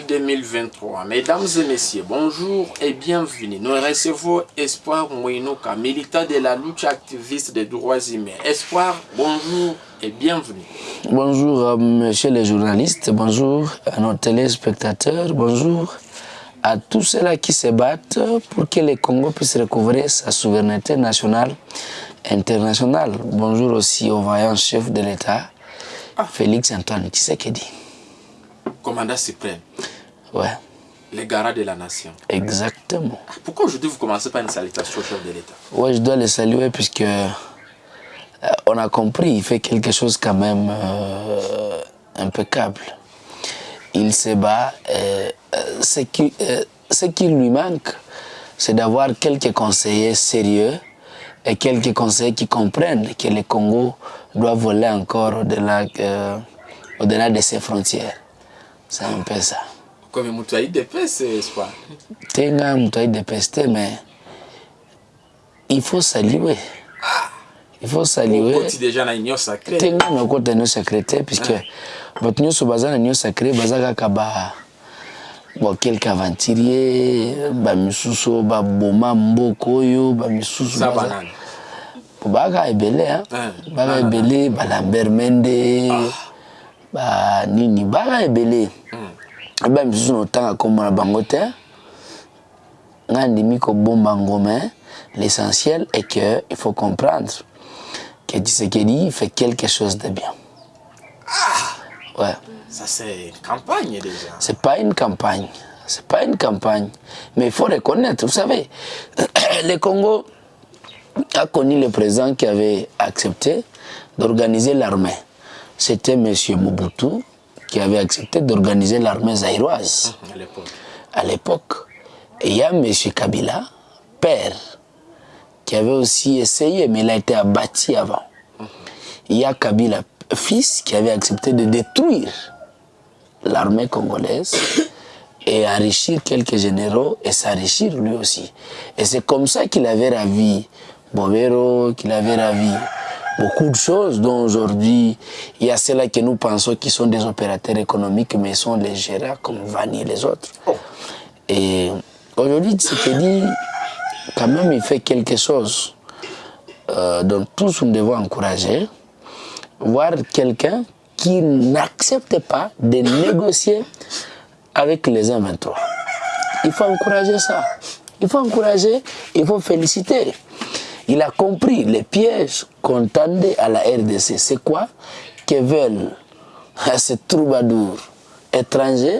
avril 2023. Mesdames et messieurs, bonjour et bienvenue. Nous recevons Espoir Mouinouka, militant de la lutte activiste des droits humains. Espoir, bonjour et bienvenue. Bonjour à monsieur les journalistes, bonjour à nos téléspectateurs, bonjour à tous ceux-là qui se battent pour que le Congo puisse recouvrir sa souveraineté nationale internationale. Bonjour aussi au vaillant chef de l'État, Félix Antoine Tshisekedi. Commandant suprême, Ouais, les garants de la nation. exactement. Pourquoi aujourd'hui vous commencez par une salutation au chef de l'État? Ouais, je dois le saluer puisque euh, on a compris, il fait quelque chose quand même euh, impeccable. Il se bat. euh, ce, qui, euh, ce qui lui manque, c'est d'avoir quelques conseillers sérieux et quelques conseillers qui comprennent que le Congo doit voler encore au-delà euh, au-delà de ses frontières. sans pesa comme mutu aide pesa espoir tenga mutu aide pesa mais il faut saluer ah. il faut saluer okoti déjà na union sacrée. Tenga na okota union sacrée te puisque ah. bato nyonso baza na union sacrée baza kaka ba bon quelque aventurier bamisusu oyo baboma mboka oyo bamisusu baka ebele ah, baka ebele balambert mende. Ah. Banini baka ebele eba misusu na otanga kombo na bango te nga ndimi kobomba ngoma hein. l'essentiel est que il faut comprendre que Tshisekedi fait quelque chose de bien ouais Ça, c'est une campagne déjà. c'est pas une campagne. C'est pas une campagne. Mais il faut reconnaître, vous savez, le Congo a connu le président qui avait accepté d'organiser l'armée. C'était M. Mobutu qui avait accepté d'organiser l'armée zaïroise À l'époque. à l'époque. Et il y a M. Kabila, père, qui avait aussi essayé, mais il a été abattu avant. Il y a Kabila, fils, qui avait accepté de détruire l'armée congolaise et enrichir quelques généraux et s'enrichir lui aussi. Et c'est comme ça qu'il avait ravi Bobero, qu'il avait ravi beaucoup de choses dont aujourd'hui, il y a ceux-là que nous pensons qui sont des opérateurs économiques, mais sont les gérants comme Vani et les autres. Et aujourd'hui, Tshisekedi, quand même, il fait quelque chose euh, dont tous nous devons encourager. Voir quelqu'un qui n'accepte pas de négocier avec les 1-23. Il faut encourager ça. Il faut encourager, il faut féliciter. Il a compris les pièges qu'on tendait à la RDC. C'est quoi? Que veulent ces troubadours étrangers?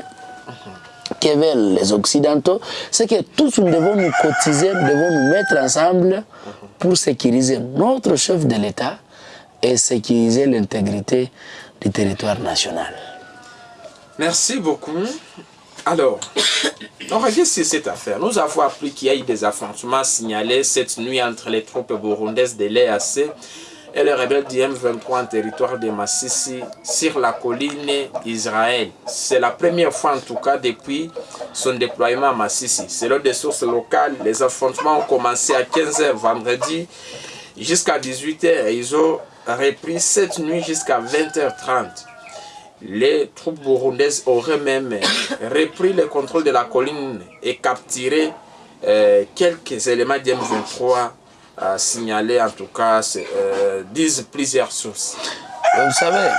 Que veulent les Occidentaux, c'est que tous nous devons nous cotiser, nous devons nous mettre ensemble pour sécuriser notre chef de l'État et sécuriser l'intégrité du territoire national. Merci beaucoup. Alors, on revient sur cette affaire. Nous avons appris qu'il y a eu des affrontements signalés cette nuit entre les troupes burundaises de l'EAC et les rebelles du M23 en territoire de Massissi sur la colline d'Israël. C'est la première fois en tout cas depuis son déploiement à Massissi. Selon des sources locales, les affrontements ont commencé à 15h vendredi jusqu'à 18h et ils ont repris cette nuit jusqu'à 20h30 les troupes burundaises auraient même repris le contrôle de la colline et capturé euh, quelques éléments d'M23 euh, signalés, en tout cas, euh, disent plusieurs sources. Vous savez,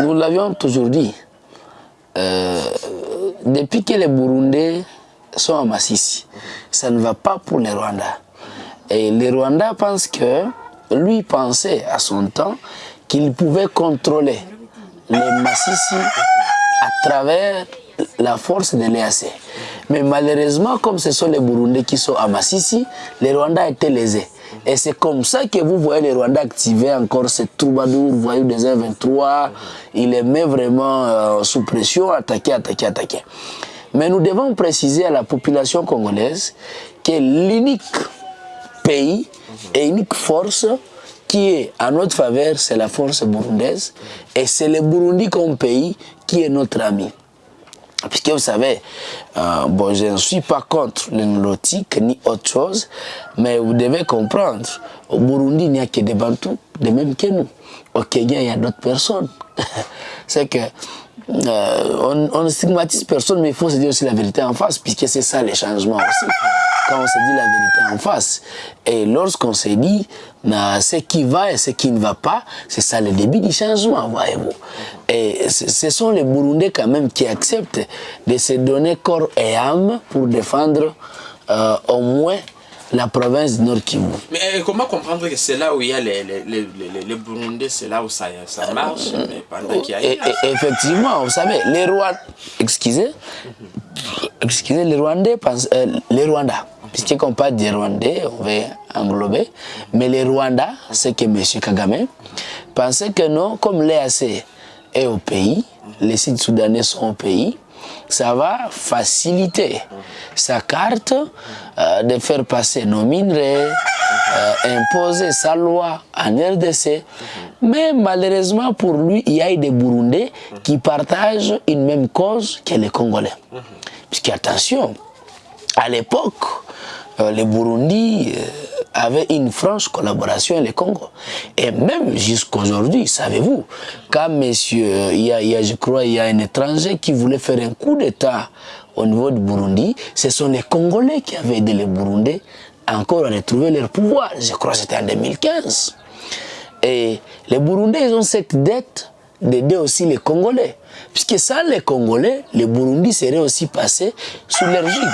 nous l'avions toujours dit, euh, depuis que les Burundais sont à Massissi, ça ne va pas pour les Rwandais. Et les Rwandais pensent que lui pensait à son temps qu'il pouvait contrôler les Massissi à travers la force de l'EAC. Mais malheureusement, comme ce sont les Burundais qui sont à Massissi, les Rwandais étaient lésés. Et c'est comme ça que vous voyez les Rwandais activer encore ces troubadours, voyous des 1-23. Il les met vraiment euh, sous pression, attaquer, attaquer, attaquer. Mais nous devons préciser à la population congolaise que l'unique pays et unique force qui est à notre faveur, c'est la force burundaise. Et c'est le Burundi comme pays qui est notre ami. Puisque vous savez, euh, bon, je ne suis pas contre le nautique ni autre chose, mais vous devez comprendre, au Burundi, il n'y a que des Bantous, de même que nous. Au Kenya, il y a d'autres personnes. C'est que on, on, ne stigmatise personne, mais il faut se dire aussi la vérité en face, puisque c'est ça les changements aussi. Quand on se dit la vérité en face. Et lorsqu'on se dit ce qui va et ce qui ne va pas, c'est ça le début du changement, voyez-vous. Et ce sont les Burundais quand même qui acceptent de se donner corps et âme pour défendre euh, au moins la province du Nord Kivu. Mais euh, comment comprendre que c'est là où il y a les, les, les, les Burundais, c'est là où ça, ça marche, mais pendant qu'il y a... Et, et, effectivement, vous savez, les Rwandais, excusez, excusez, les Rwandais pensent, euh, les Rwandais, puisqu'on parle des Rwandais, on va englober, mais les Rwandais, c'est que M. Kagame, pensait que non, comme l'EAC est au pays, les sites soudanais sont au pays, ça va faciliter sa carte euh, de faire passer nos minerais, euh, imposer sa loi en RDC. Mais malheureusement pour lui, il y a des Burundais qui partagent une même cause que les Congolais. Puisqu'attention, à l'époque, les Burundis avait une franche collaboration avec le Congo. Et même jusqu'aujourd'hui, savez-vous, quand monsieur, il y, a, il y, a, je crois, il y a un étranger qui voulait faire un coup d'État au niveau du Burundi, ce sont les Congolais qui avaient aidé les Burundais encore à retrouver leur pouvoir. Je crois que c'était en 2015. Et les Burundais, ils ont cette dette d'aider aussi les Congolais. Puisque sans les Congolais, les Burundis seraient aussi passés sous leur gigue.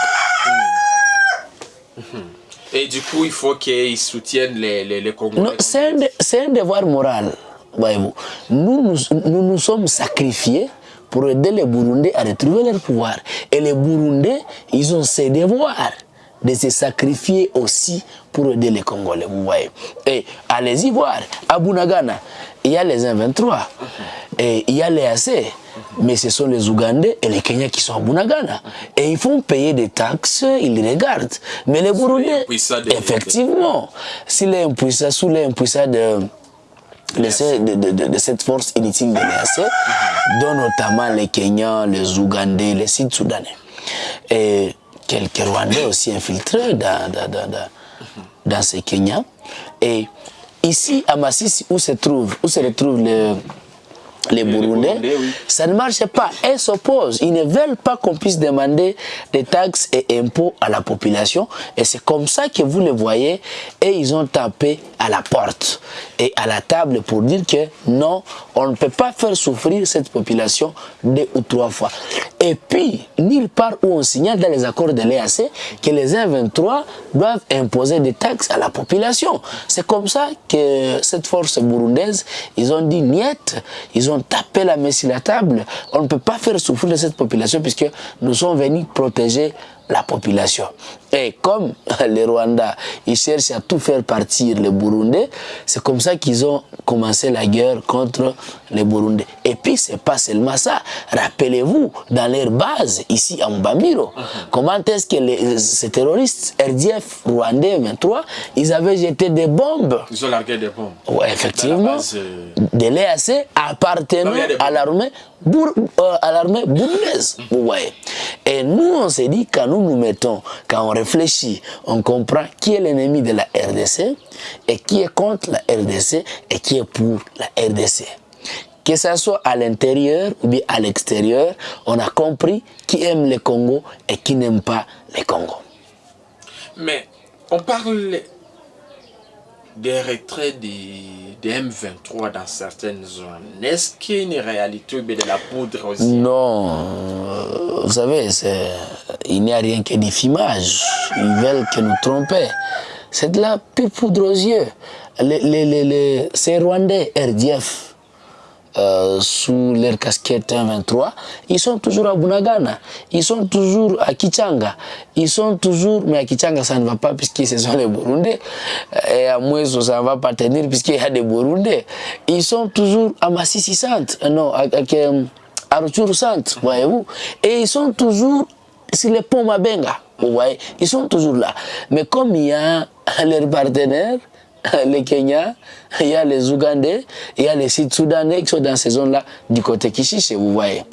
Et du coup, il faut qu'ils soutiennent les, les, Congolais. C'est un, un, devoir moral, voyez-vous. Nous nous, nous nous, sommes sacrifiés pour aider les Burundais à retrouver leur pouvoir. Et les Burundais, ils ont ce devoir de se sacrifier aussi pour aider les Congolais, vous voyez. Et allez-y voir, à Bunagana, il y a les 1-23, et il y a les AC, mais ce sont les Ougandais et les Kenyans qui sont à Bunagana. Et ils font payer des taxes, ils les regardent. Mais les Burundais, effectivement, s'il est impuissant, sous l'impuissance de, de, de, de, de, cette force inutile de l'EAC, dont notamment les Kenyans, les Ougandais, les Sud-Soudanais. Et quelques Rwandais aussi infiltrés dans, dans, dans, dans ces Kenyans. Et ici, à Massissi, où se trouve, où se retrouve le les Burundais, ça ne marche pas. Elles s'opposent. Ils ne veulent pas qu'on puisse demander des taxes et impôts à la population. Et c'est comme ça que vous les voyez. Et ils ont tapé à la porte et à la table pour dire que non, on ne peut pas faire souffrir cette population deux ou trois fois. Et puis, nulle part où on signale dans les accords de l'EAC que les 1-23 doivent imposer des taxes à la population. C'est comme ça que cette force burundaise, ils ont dit niet, ils ont tapé la main sur la table. On ne peut pas faire souffrir cette population puisque nous sommes venus protéger la population. Et comme les Rwandais, ils cherchent à tout faire partir les Burundais, c'est comme ça qu'ils ont commencé la guerre contre les Burundais. Et puis, c'est pas seulement ça. Rappelez-vous, dans leur base, ici à Mbamiro, uh -huh. comment est-ce que les, ces terroristes RDF rwandais 23, ils avaient jeté des bombes. Ils ont largué des bombes. Ouais, effectivement. Base, euh... De l'EAC appartenant à l'armée euh, burundaise. Vous voyez. Et nous, on s'est dit, quand nous nous mettons, quand on réfléchit, on comprend qui est l'ennemi de la RDC et qui est contre la RDC et qui est pour la RDC. Que ce soit à l'intérieur ou bien à l'extérieur, on a compris qui aime le Congo et qui n'aime pas le Congo. Mais on parle des retraits des, des, M23 dans certaines zones. Est-ce qu'il y a une réalité de la poudre aussi? Non, vous savez, il n'y a rien que des filmages. Ils veulent que nous tromper. C'est de la poudre aux yeux. Les, les, les, les, Rwandais RDF, euh, sous leur casquette 1-23, ils sont toujours à Bunagana, ils sont toujours à Kichanga, ils sont toujours, mais à Kichanga ça ne va pas puisque ce sont les Burundais, et à Moueso ça ne va pas tenir puisqu'il y a des Burundais. Ils sont toujours à Massissi Centre, euh, non, à, à, à Centre, voyez-vous, et ils sont toujours sur les ponts Mabenga, vous voyez, ils sont toujours là. Mais comme il y a leurs partenaires, les Kenyans, il y a les Ougandais, il y a les Sud-Soudanais qui sont dans ces zones-là, du côté Kishiche, vous voyez.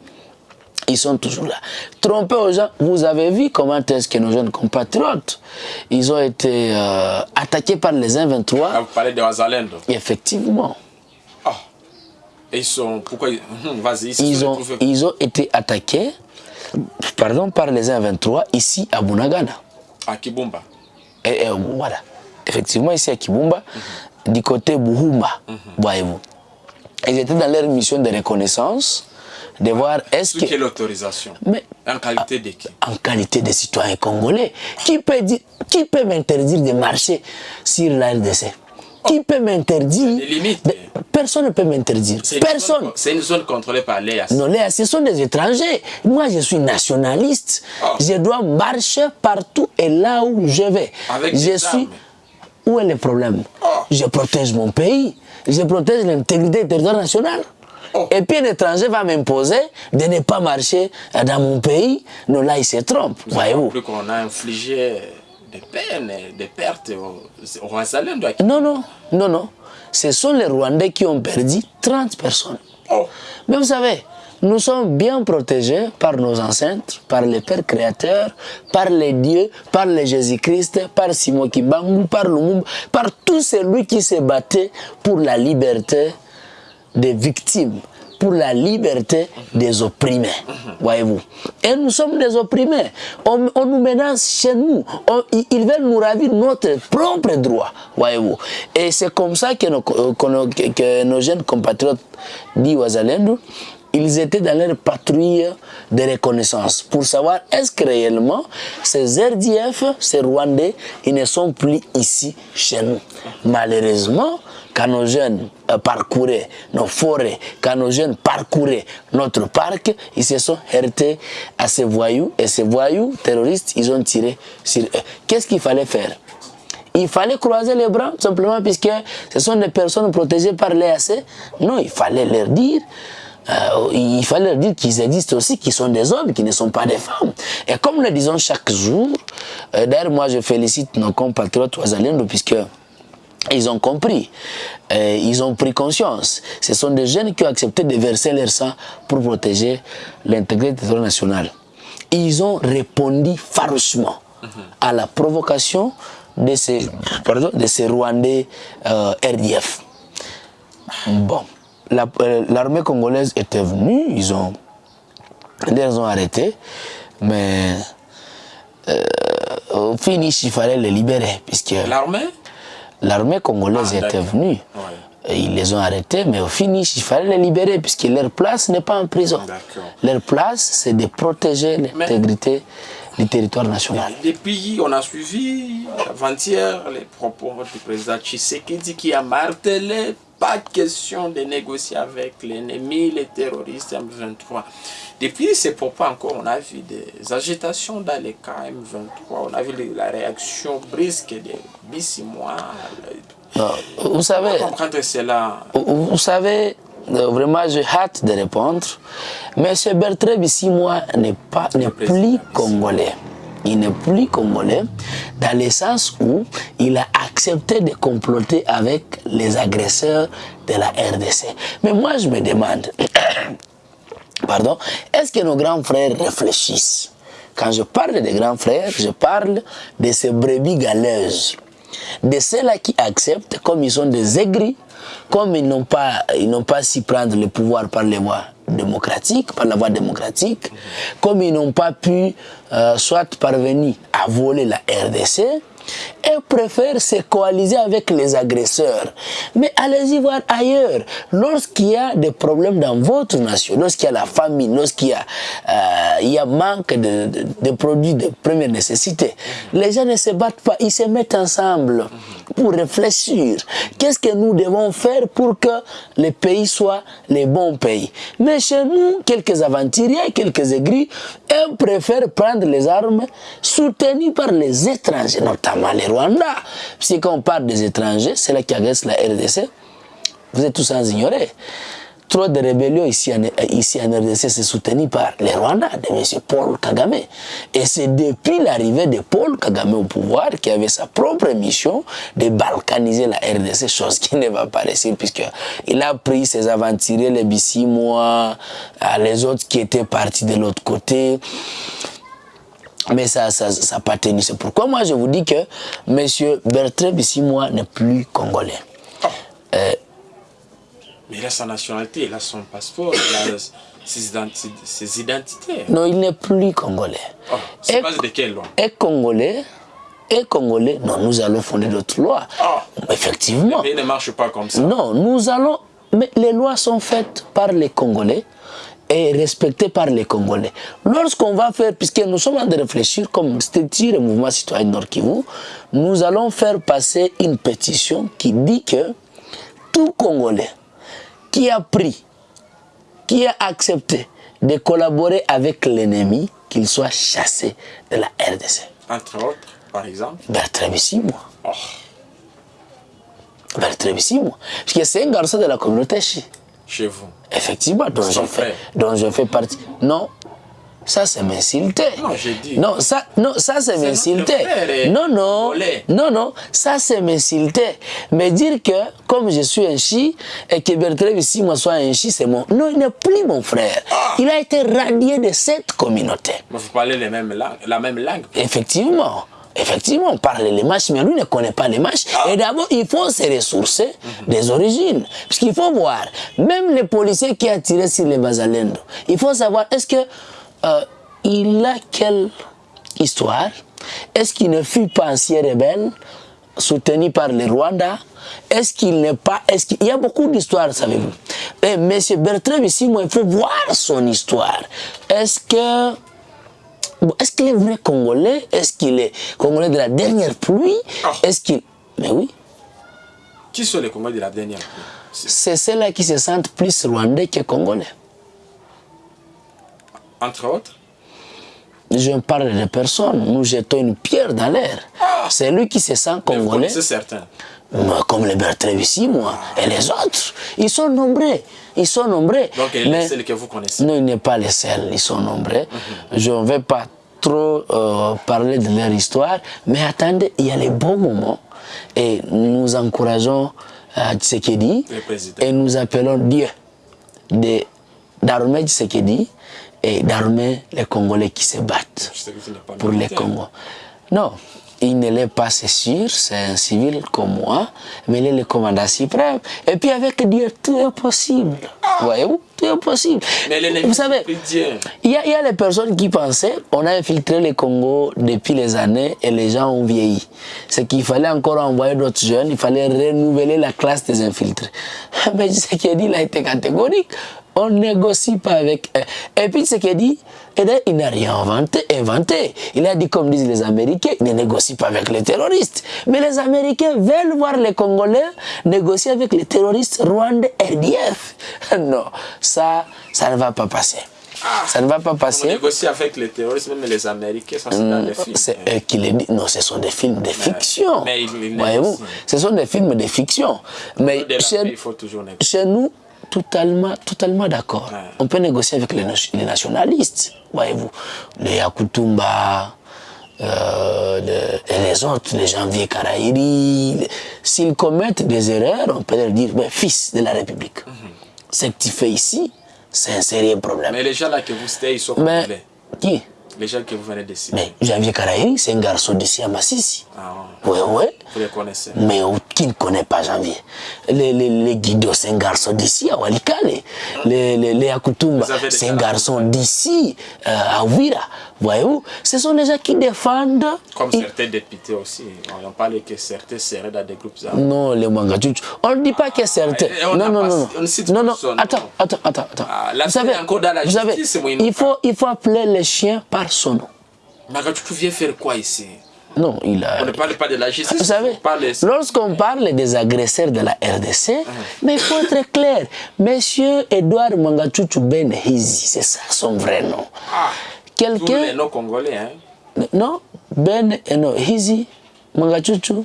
Ils sont toujours là. Tromper aux gens, vous avez vu comment est-ce que nos jeunes compatriotes, ils ont été euh, attaqués par les 1-23. Ah, vous parlez de Wazalendo Effectivement. Oh. Et ils sont. Pourquoi hum, Vas-y, ils, se Ils sont ont, ils ont été attaqués pardon, par les 1-23 ici à Bunagana. à Kibumba. Et, et voilà. Effectivement, ici à Kibumba, du côté Buhumba, voyez-vous. Ils étaient dans leur mission de reconnaissance, de voir est-ce que. quelle autorisation Mais En qualité de qui? en qualité de citoyen congolais, qui peut, dire, qui peut m'interdire de marcher sur la RDC Qui peut m'interdire Personne ne peut m'interdire. Personne. C'est une zone contrôlée par l'EAC. Non, les, ce sont des étrangers. Moi, je suis nationaliste. Ah. Je dois marcher partout et là où je vais. Avec je des suis. armes. Où est le problème? Ah. Je protège mon pays. Je protège l'intégrité du territoire national. Oh. Et puis un étranger va m'imposer de ne pas marcher dans mon pays. Non, là, il se trompe. Voyez-vous Plus qu'on a infligé des peines, des pertes Royaumes de Non, non, non, non. Ce sont les Rwandais qui ont perdu 30 personnes. Oh, Mais vous savez, nous sommes bien protégés par nos ancêtres, par les pères créateurs, par les dieux, par Jésus-Christ, par Simon Kimbangu, par Lumumba, par tout celui qui s'est battu pour la liberté des victimes, pour la liberté des opprimés. Voyez-vous. Et nous sommes des opprimés. On, nous menace chez nous. Ils- veulent nous ravir notre propre droit. Voyez-vous. Et c'est comme ça que nos, nos jeunes compatriotes dit Wazalendo, ils étaient dans leur patrouille de reconnaissance pour savoir est-ce que réellement ces RDF, ces Rwandais, ils ne sont plus ici chez nous? Malheureusement, quand nos jeunes euh, parcouraient nos forêts, quand nos jeunes parcouraient notre parc, ils se sont heurtés à ces voyous et ces voyous terroristes, ils ont tiré sur eux. Qu'est-ce qu'il fallait faire? Il fallait croiser les bras, simplement, puisque ce sont des personnes protégées par l'EAC. Non, il fallait leur dire, euh, il fallait leur dire qu'ils existent aussi, qu'ils sont des hommes, qu'ils ne sont pas des femmes. Et comme nous le disons chaque jour, euh, d'ailleurs, moi je félicite nos compatriotes Ouazalendo, puisque ils ont compris, euh, ils ont pris conscience. Ce sont des jeunes qui ont accepté de verser leur sang pour protéger l'intégrité du territoire national. Ils ont répondu farouchement à la provocation de ces, de ces Rwandais RDF. Bon, la- euh, l'armée congolaise était venue, ils ont, ils les ont arrêtés, mais euh, au finish, il fallait les libérer, puisque l'armée? L'armée congolaise Ah, était venue. Ouais. Et ils les ont arrêtés, mais au finish, il fallait les libérer, puisque leur place n'est pas en prison. Leur place, c'est de protéger l'intégrité du territoire national. Depuis, on a suivi avant-hier les propos du président Tshisekedi qui a martelé pas question de négocier avec l'ennemi, les terroristes M23. Depuis ces propos encore, on a vu des agitations dans les cas M23. On a vu la réaction brusque des Bissimois. Vous savez, Comprendre cela. vous vous savez, euh, vraiment, j'ai hâte de répondre. Mais ce Bertrand ici, moi, n'est pas, n'est plus congolais. Il n'est plus congolais dans le sens où il a accepté de comploter avec les agresseurs de la RDC. Mais moi, je me demande, pardon, est-ce que nos grands frères réfléchissent? Quand je parle des grands frères, je parle de ces brebis galeuses, de ceux-là qui acceptent, comme ils sont des aigris, comme ils n'ont pas, ils n'ont pas su prendre le pouvoir par les voies démocratiques, par la voie démocratique, comme ils n'ont pas pu euh, soit parvenir à voler la RDC, et préfèrent se coaliser avec les agresseurs. Mais allez-y voir ailleurs. Lorsqu'il y a des problèmes dans votre nation, lorsqu'il y a la famine, lorsqu'il y a, euh, y manque de, produits de première nécessité, les gens ne se battent pas, ils se mettent ensemble pour réfléchir. Qu'est-ce que nous devons faire pour que le pays soit les bons pays? Mais chez nous, quelques aventuriers, quelques aigris, eux préfèrent prendre les armes soutenus par les étrangers, notamment les Rwandais. Si quand on parle des étrangers, c'est là qui agressent la RDC. Vous êtes tous sans ignorer. Trop de rébellions ici en, RDC, c'est soutenu par les Rwandais, de M. Paul Kagame. Et c'est depuis l'arrivée de Paul Kagame au pouvoir qui avait sa propre mission de balkaniser la RDC, chose qui ne va pas réussir puisqu'il a pris ses aventuriers, les Bissimois, euh, les autres qui étaient partis de l'autre côté. Mais ça ça, ça pas tenu. C'est pourquoi moi je vous dis que M. Bertrand Bissimois n'est plus congolais. Euh, Mais il a sa nationalité, il a son passeport, il a ses, identi ses identités. Non, il n'est plus congolais. Oh, c'est base de quelle loi? Est congolais est congolais, non, nous allons fonder d'autres lois. Oh. Effectivement. Mais il ne marche pas comme ça. Non, nous allons... Mais les lois sont faites par les Congolais et respectées par les Congolais. Lorsqu'on va faire, puisque nous sommes en train de réfléchir, comme c'était le mouvement citoyen Nord Kivu, nous allons faire passer une pétition qui dit que tout Congolais qui a pris, qui a accepté de collaborer avec l'ennemi, qu'il soit chassé de la RDC. Entre autres, par exemple Bertrand Bissimo. oh. Bertrand Bissimo. Parce que c'est un garçon de la communauté chi. Chez vous. Effectivement, dont je, fais, dont je fais partie. Non, ça c'est m'insulter. Non, j'ai dit. Non, ça, non, ça c'est m'insulter. Non, non, Olé. non, non, ça c'est m'insulter. Mais dire que comme je suis un chi et que Bertrand Bissimo soit un chi, c'est mon. Non, il n'est plus mon frère. Ah. Il a été radié de cette communauté. Mais vous parlez les mêmes langues, la même langue. Effectivement. Effectivement, on parle les matchs, mais lui ne connaît pas les matchs. Et d'abord, il faut se ressourcer des origines. Parce qu'il faut voir, même les policiers qui ont tiré sur les Bazalendo, il faut savoir, est-ce que euh, il a quelle histoire? Est-ce qu'il ne fut pas ancien rebelle soutenu par le Rwanda? Est-ce qu'il n'est pas... Est-ce qu'il y a beaucoup d'histoires, savez-vous. Et M. Bertrand, ici, moi, il faut voir son histoire. Est-ce que... Bon, Est-ce qu'il est vrai Congolais? Est-ce qu'il est Congolais de la dernière pluie? Ah. Est-ce qu'il... Mais oui, Qui sont les Congolais de la dernière pluie? C'est- c'est ceux-là qui se sentent plus rwandais que congolais. Entre autres? Je parle de personnes, nous jetons une pierre dans l'air. C'est lui qui se sent congolais, connaissez certains. Moi, comme les Bertrand ici, moi, et les autres. Ils sont nombreux, ils sont nombreux. Donc, il est Mais- celle que vous connaissez. Non, il n'est pas les seuls, ils sont nombreux. Je ne vais pas trop euh, parler de leur histoire, mais attendez, il y a les bons moments et nous encourageons euh, Tshisekedi Le et nous appelons Dieu d'armer Tshisekedi et d'armer les Congolais qui se battent pour les. Congos. Non, il ne l'est pas, c'est sûr, c'est un civil comme moi, mais il est le commandant suprême. Et puis avec Dieu, tout est possible. Voyez-vous, tout est possible. Mais Vous savez, il y, a, il y a les personnes qui pensaient, on a infiltré le Congo depuis les années et les gens ont vieilli. C'est qu'il fallait encore envoyer d'autres jeunes, il fallait renouveler la classe des infiltrés. Mais ce qu'il dit, il a été catégorique. On ne négocie pas avec eux. Et puis ce qu'il dit, eh bien, il n'a rien inventé, inventé. Il a dit, comme disent les Américains, il ne négocie pas avec les terroristes. Mais les Américains veulent voir les Congolais négocier avec les terroristes rwandais RDF. Non, ça, ça ne va pas passer. Ça ne va pas On passer. négocie avec les terroristes, même les Américains, ça c'est dans les films. C'est eux qui le disent. Non, ce sont des films de fiction. mais ils- ils Voyez-vous, ce sont des films de fiction. Mais De il faut toujours négocier. chez nous, totalement, totalement d'accord. Ouais. On peut négocier avec les, nation- les nationalistes. Voyez-vous, les Yakutumba, euh, le- et les autres, les janvier Karaïri. les- S'ils commettent des erreurs, on peut leur dire, ben, fils de la République, Mhm. ce que tu fais ici, c'est un sérieux problème. Mais les gens là que vous citez, ils sont Mais, qui? Les gens que vous venez de citer. Mais Janvier Karaïri, c'est un garçon d'ici à Massissi. Ah, Oui, oui. vous les connaissez. Mais qui ne connaît pas Janvier? Les, les, les Guido, c'est un garçon d'ici à Walikale. Les, les, les Akutumba, c'est un garçon d'ici euh, à Ouira. Voyez-vous? Ce sont des gens qui défendent. Comme certains députés aussi. On en parle que certains seraient dans des groupes armés. Non, les Mangachuchu. On ne dit pas que certains. on non, non, pas- non, non. non, non. Attends, attends, attends, attends. Ah, vous savez, encore dans la vous savez, justice, il faut, il faut appeler les chiens par son nom. Magachuku vient faire quoi ici? Non, il a. On ne parle pas de la justice. Vous savez, lorsqu'on parle des agresseurs de la RDC, mais il faut être clair. Monsieur Edouard Mangachuchu Ben Hizi, c'est ça son vrai nom. Ah, tous les Quelqu'un. noms congolais, hein. Non, Ben et non, Hizi, Mangachuchu,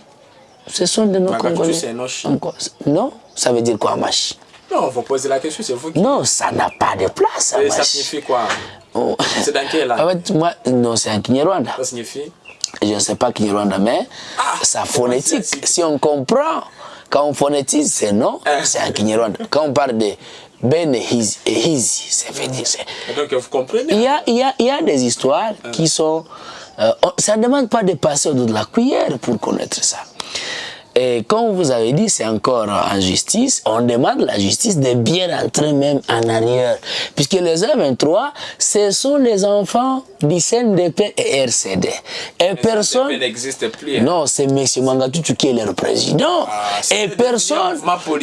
ce sont des noms Mangachuchu, congolais. c'est un nom Non, ça veut dire quoi, Machi Non, vous posez la question, c'est vous qui. Non, ça n'a pas de place, ça Machi. signifie quoi? Oh. C'est dans quelle En langue fait, moi, non, c'est en Kinyarwanda. Ça signifie? Je ne sais pas Kinyarwanda, mais Ah, sa phonétique, si on comprend, quand on phonétise c'est non, Ah. c'est en Kinyarwanda. Quand on parle de Ben et Hizi, ça veut dire. c'est- Et Donc vous comprenez? Il y a, il y a, il y a des histoires qui sont. euh, on- ça ne demande pas de passer au dos de la cuillère pour connaître ça. Et comme vous avez dit, c'est encore en justice. On demande la justice de bien rentrer même en arrière. Puisque les A23, ce sont les enfants du CNDP et RCD. Et personne... n'existe plus. hein. Non, c'est M. Mangatutu qui est leur président. Ah, et le personne...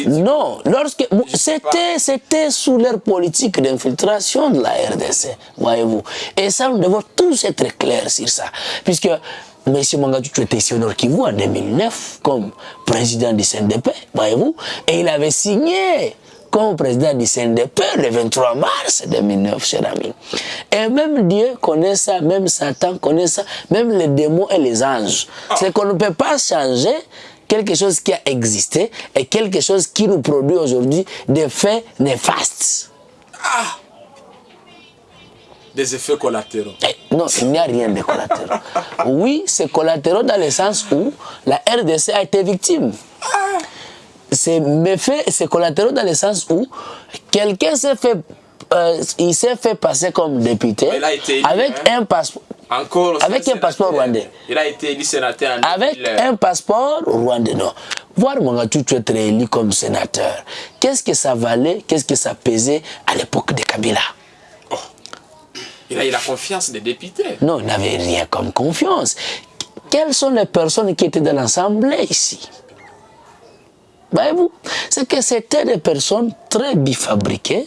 Non, lorsque... C'était c'était sous leur politique d'infiltration de la RDC, voyez-vous. Et ça, nous devons tous être clairs sur ça. Puisque M. Mangatutu était ici au Nord Kivu en 2009 comme président du CNDP, voyez-vous. Et il avait signé comme président du CNDP le 23 mars 2009, cher ami. Et même Dieu connaît ça, même Satan connaît ça, même les démons et les anges. C'est qu'on ne peut pas changer quelque chose qui a existé et quelque chose qui nous produit aujourd'hui des faits néfastes. Des effets collatéraux. Non, il n'y a rien de collatéraux. Oui, c'est collatéraux dans le sens où la RDC a été victime. C'est méfait, c'est collatéraux dans le sens où quelqu'un s'est fait, euh, il s'est fait passer comme député élu, avec hein. un passeport. Encore Avec un passeport rwandais. Il a été élu sénateur en avec 2000. un passeport rwandais. Non. Voir Mangatutu être élu comme sénateur, qu'est-ce que ça valait, qu'est-ce que ça pesait à l'époque de Kabila? Il a eu la confiance des députés. Non, il n'avait rien comme confiance. Quelles sont les personnes qui étaient dans l'Assemblée ici? Voyez-vous C'est que c'était des personnes très bifabriquées,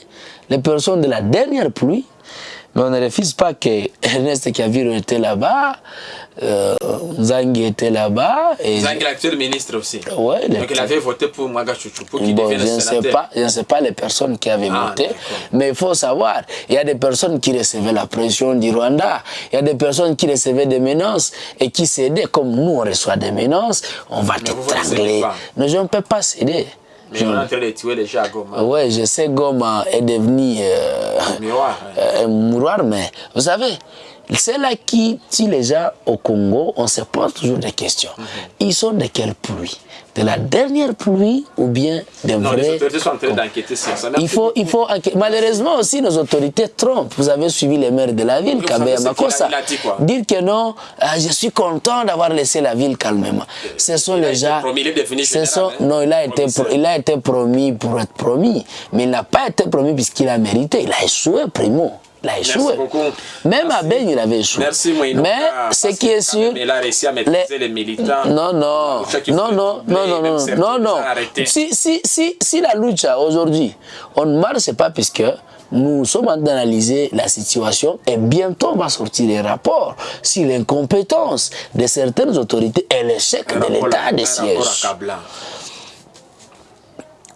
les personnes de la dernière pluie. Mais on ne refuse pas que Ernest Kaviro était là-bas, euh, Zangi était là-bas. Et Zang, l'actuel ministre aussi. Ouais, Donc il avait voté pour Mwaga Chouchou, pour qu'il Bon, devienne je ne sais sénateur. pas, je ne sais pas les personnes qui avaient Ah, voté, mais il faut savoir, il y a des personnes qui recevaient la pression du Rwanda, il y a des personnes qui recevaient des menaces et qui cédaient, comme nous on reçoit des menaces, on va te vous, vous ne trangler. cédez pas. Mais je ne peux pas céder. Mais on est en train de tuer les gens à Goma. Ouais, je sais Goma est devenu euh, Miroir, ouais. euh, un mouroir, mais vous savez, c'est là qui tue les gens au Congo, on se pose toujours des questions. Mhm. Ils sont de quelle pluie? De la dernière pluie ou bien des Non, les autorités sont en train d'enquêter sur ça. il faut, il faut, enquê- malheureusement aussi, nos autorités trompent. Vous avez suivi les maires de la ville, Vous Kabeya savez ce qu'il a- Makossa. il a dit quoi Dire que non, ah, je suis content d'avoir laissé la ville calmement. Ce sont Il les gens. promis, il est devenu ce général, sont- hein, non, il a, été, pro- il a été promis pour être promis. Mais il n'a pas été promis puisqu'il a mérité. Il a échoué, primo. Il a échoué. Même à Merci. Ben, il avait échoué. Merci. Mais ce qui est sûr. Il a réussi à maîtriser les, militants. Non, non, non, non, non, non, non, non, non. Si, si, si, si la lucha aujourd'hui, on ne marche pas puisque nous sommes en train d'analyser la situation et bientôt on va sortir des rapports sur l'incompétence de certaines autorités et l'échec de l'état de siège.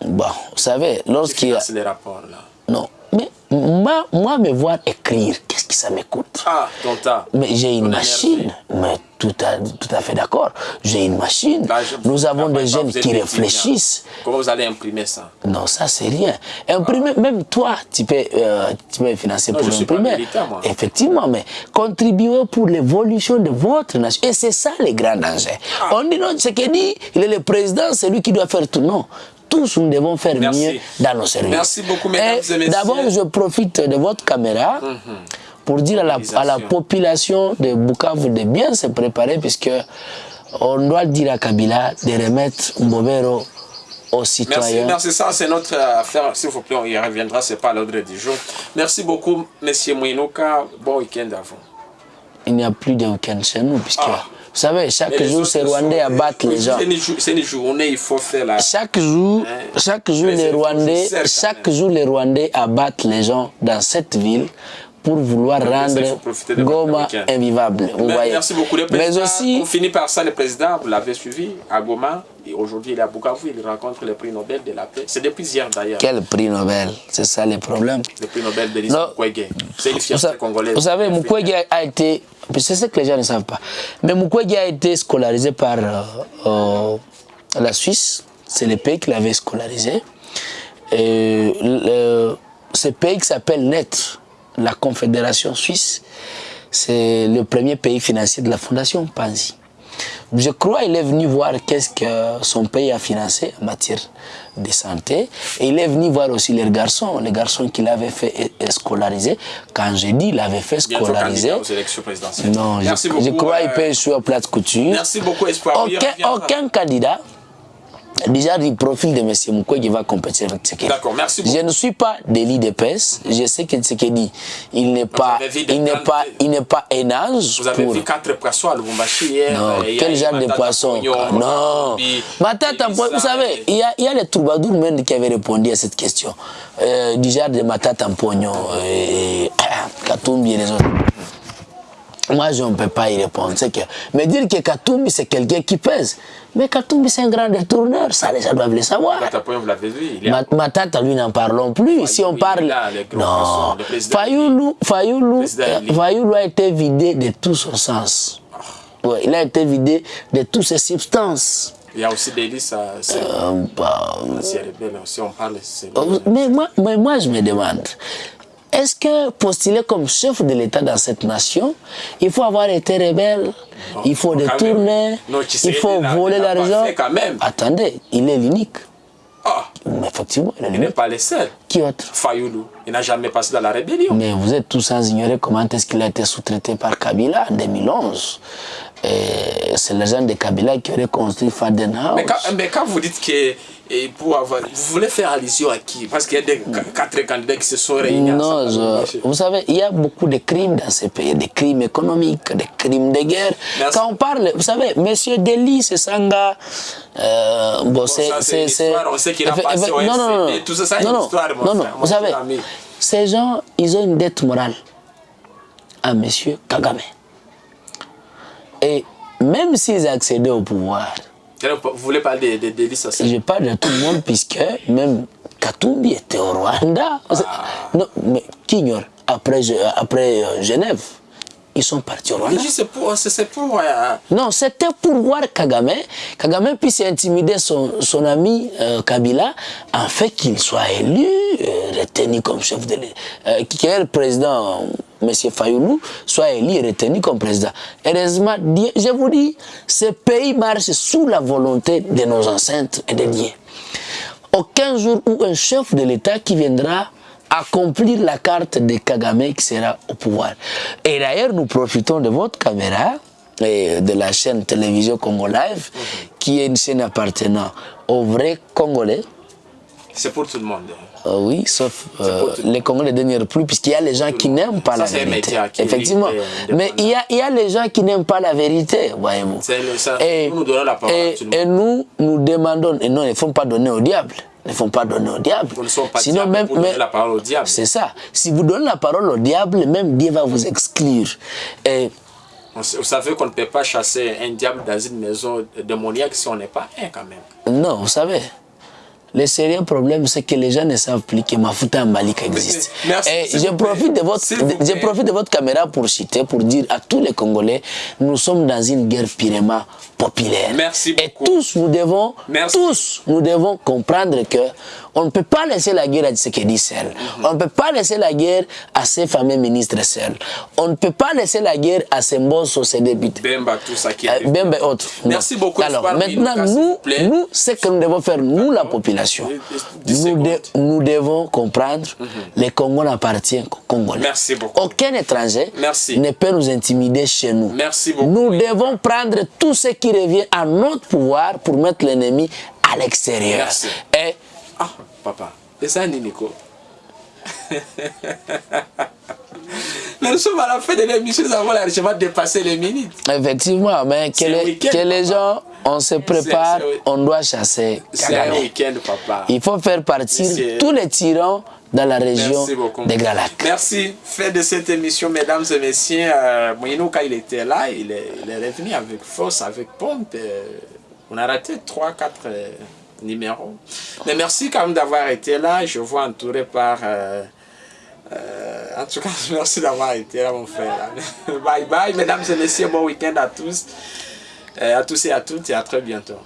Bon, vous savez, Qui lorsqu'il y a... les rapports là Non, mais moi, moi me voir écrire, qu'est-ce que ça me coûte Ah, ton tas. Mais j'ai une machine. Mais tout à, tout à fait d'accord. J'ai une machine. Je- Nous avons des jeunes qui réfléchissent. Comment vous allez imprimer ça? Non, ça c'est rien. Imprimer, même toi, tu peux, euh, tu peux financer Non, pour imprimer. Effectivement, mais contribuer pour l'évolution de votre nation. Et c'est ça le grand danger. Ah. On dit non, c'est qu'il dit, il est le président, c'est lui qui doit faire tout. Non. Tous nous devons faire Merci. mieux dans nos services. Merci beaucoup, mesdames et messieurs. D'abord, je profite de votre caméra pour dire à la, à la Utilisation. population de Bukavu de bien se préparer puisque on doit dire à Kabila de remettre Mbobero aux Merci, citoyens. merci. Ça, c'est notre affaire. S'il vous plaît, on y reviendra. C'est pas l'ordre du jour. Merci beaucoup, Monsieur Mouinouka. Bon week-end à vous. Il n'y a plus de week-end chez nous puisque Ah. Vous savez, chaque les jour, autres ces Rwandais sont- abattent les gens. C'est une, jou- c'est une journée, il faut faire la. Chaque jour, Hein? chaque jour, Mais les c'est Rwandais, chaque jour, les Rwandais abattent les gens dans cette ville pour vouloir rendre Goma invivable. Vous Mais- voyez. Merci beaucoup. Le Mais aussi, on finit par ça, le président, vous l'avez suivi à Goma. Et Aujourd'hui, il est à Bukavu, il rencontre le prix Nobel de la paix. C'est depuis hier d'ailleurs, quel prix Nobel? C'est ça le problème. le prix Nobel de. Mukwege. C'est une fierté congolaise. vous savez, Mukwege a été, c'est ce que les gens ne savent pas, mais Mukwege a été scolarisé par euh, euh, la Suisse, c'est le pays qui l'avait scolarisé. Et le- ce pays qui s'appelle NET, la Confédération suisse, c'est le premier pays financier de la Fondation Panzi. Je crois qu'il est venu voir qu'est-ce que son pays a financé en matière de santé. Et il est venu voir aussi les garçons, les garçons qu'il avait fait é- é- scolariser. Quand je dis il avait fait scolariser, candidat aux élections présidentielles. non, je, Merci je beaucoup, crois qu'il euh, peut à plate couture. Merci beaucoup, Espoir. Aucun candidat déjà du profil de M. Qui va compétir avec Tshisekedi. D'accord, merci beaucoup. Je ne suis pas délit d'épaisse. Je sais que Tshisekedi, il n'est pas, il n'est pas, il n'est pas un âge Vous avez pour... vu quatre poissons à Lubumbashi hier. Non, euh, quel genre de poisson? Non. Matata vous savez, il y a, il y a les troubadours même qui avaient répondu à cette question. Euh, du genre de Matata Pognon Katumbi et les autres. Moi, je ne peux pas y répondre. C'est que, mais dire que Katumbi, c'est quelqu'un qui pèse. Mais Katumbi, c'est un grand détourneur. Ça, les gens doivent le savoir. Matata Matata, lui, n'en parlons plus. si on parle. là, non. Fayoulou, Fayoulou, euh. Fayoulou a été vidé de tout son sens. Ouais, il a été vidé de toutes ses substances. Il y a aussi des listes, c'est Euh, bah, rebelle. Si on parle, c'est. euh, mais, moi, mais moi, je me demande, est-ce que postuler comme chef de l'État dans cette nation, il faut avoir été rebelle, il faut détourner, il faut voler l'argent? Attendez, il est l'unique. Ah, Mais Effectivement, il est il n'est pas le seul. Qui autre? Fayoulou, il n'a jamais passé dans la rébellion. Mais vous êtes tous sans ignorer comment est-ce qu'il a été sous-traité par Kabila en 2011. Et C'est les gens de Kabila qui auraient construit Faden House. Mais quand, mais quand vous dites que et pour avoir, vous voulez faire allusion à qui? Parce qu'il y a des, quatre candidats qui se sont réunis Non, je- vous savez, il y a beaucoup de crimes dans ces pays, des crimes économiques, des crimes de guerre. Merci. Quand on parle, vous savez, Monsieur Delis, c'est Sanga, euh, bon, ça, c'est on sait qu'il a Effe- passé au effe- non, non, non, tout ça, c'est non, une non, mon non, frère, vous savez, ami. ces gens, ils ont une dette morale à Monsieur Kagame. Et même s'ils accédaient au pouvoir, Vous voulez parler des aussi je parle de tout le monde puisque même Katumbi était au Rwanda. Ah. Non, mais qui ignore? Après, Je- après euh, Genève, ils sont partis au Rwanda. C'est pour. Pour euh, Non, c'était pour voir Kagame, Kagame puisse intimider son, son ami euh, Kabila, en fait qu'il soit élu, euh, retenu comme chef de l'État, euh, qui est le président, euh, M. Fayoulou, soit élu et retenu comme président. Heureusement, Dieu- je vous dis, ce pays marche sous la volonté de nos ancêtres et des dieux. Aucun jour où un chef de l'État qui viendra accomplir la carte de Kagame qui sera au pouvoir. Et d'ailleurs, nous profitons de votre caméra et de la chaîne télévision Congo Live, qui est une chaîne appartenant aux vrais Congolais. c'est pour tout le monde. Euh, oui, sauf euh, les Congolais de dernière pluie, puisqu'il y a les gens qui n'aiment pas Ça, la vérité. Effectivement. et Mais il y, a, il y a les gens qui n'aiment pas la vérité, voyez-vous. Et, et- et nous, nous demandons, et non, il ne faut pas donner au diable. Ne faut pas donner au diable. Nous ne pas Sinon, même, pour donner mais- la parole au diable. C'est ça. Si vous donnez la parole au diable, même Dieu va vous exclure. Et Vous savez qu'on ne peut pas chasser un diable dans une maison démoniaque si on n'est pas un quand même. non, vous savez, le sérieux problème, c'est que les gens ne savent plus que Mafuta Malik existe. Merci, Et s'il je profite, de votre, je profite de votre caméra pour citer, pour dire à tous les Congolais, nous sommes dans une guerre purement populaire. Merci Et beaucoup. tous, nous devons, Merci. tous, nous devons comprendre que on ne peut pas laisser la guerre à Tshisekedi seul. Mhm. On ne peut pas laisser la guerre à ses fameux ministres seuls. On ne peut pas laisser la guerre à ses mbossos, ses députés. Bemba, tout ça qui Euh, est. bien, autre. Merci beaucoup, Alors, maintenant, nous, nous, ce que nous devons faire, nous, la population, nous, de- secondes. nous devons comprendre le Congo n'appartient qu'aux Congolais. Merci beaucoup. Aucun étranger Merci. ne peut nous intimider chez nous. Merci beaucoup. Nous devons prendre tout ce qui revient à notre pouvoir pour mettre l'ennemi à l'extérieur. Et Ah, papa. Et ça, Nico. Nous sommes à la fin de l'émission, nous avons largement dépassé les minutes. effectivement, mais que, C'est les, que les gens, on se prépare, c'est- on doit chasser C'est un week-end, papa. Il faut faire partir tous les tyrans dans la région des Grands Lacs. Merci. Fait de cette émission, mesdames et messieurs, euh, Moïno, quand il était là, il est, il est revenu avec force, avec pompe. euh, on a raté 3-4 numéros. Mais merci quand même d'avoir été là. Je vous entouré par... euh, euh, en tout cas, merci d'avoir été là, mon frère. bye bye, mesdames et messieurs. Bon week-end à tous. Euh, à tous et à toutes et à très bientôt.